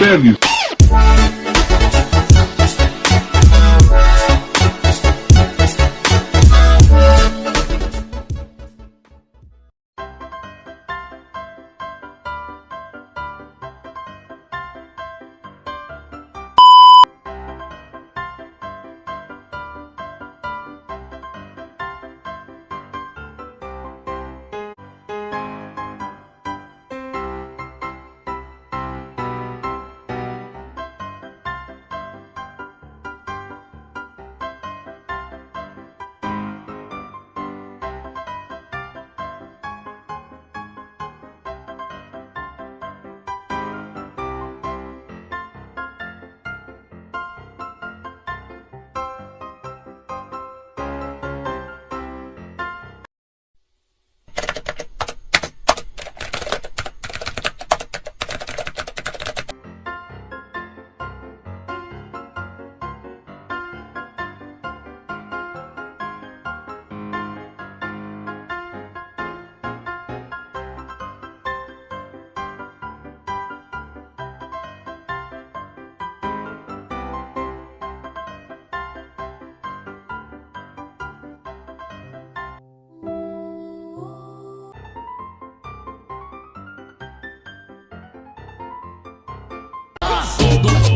understand these. tú